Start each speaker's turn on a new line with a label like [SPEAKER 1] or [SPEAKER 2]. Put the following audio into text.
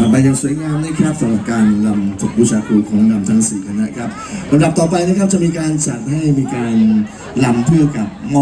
[SPEAKER 1] ผ่านไปอ
[SPEAKER 2] ย่างสวยงามนะครับสำหรับการลำจบบูชาครูของนำทั้งสี่คณะครับลำดับต่อไปนะครับจะมีการจัดให้มีการลำเพื่อกับมอ